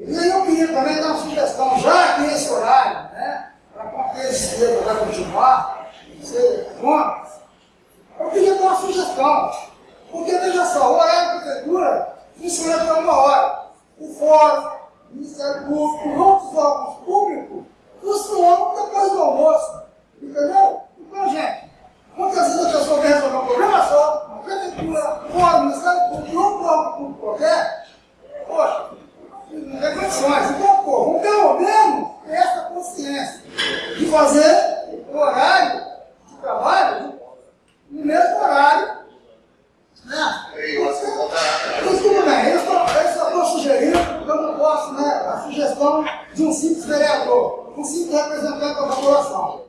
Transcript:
E aí eu queria também dar uma sugestão, já que esse horário, né, para qualquer esquerda vai continuar, você, contra, eu queria dar uma sugestão, porque veja só, o horário da prefeitura funciona para uma hora. O fórum, o Ministério Público, outros órgãos públicos funcionam depois do almoço, entendeu? Então, gente, muitas vezes a pessoa vem resolver um problema só, a prefeitura, o fórum, o Ministério Público, outro órgão público qualquer, poxa, reflexões. Então, corram pelo menos essa consciência de fazer o horário de trabalho no mesmo horário. Né? Tudo bem, né? eu só estou sugerindo, eu não posso, né? A sugestão de um simples vereador, um simples representante da população.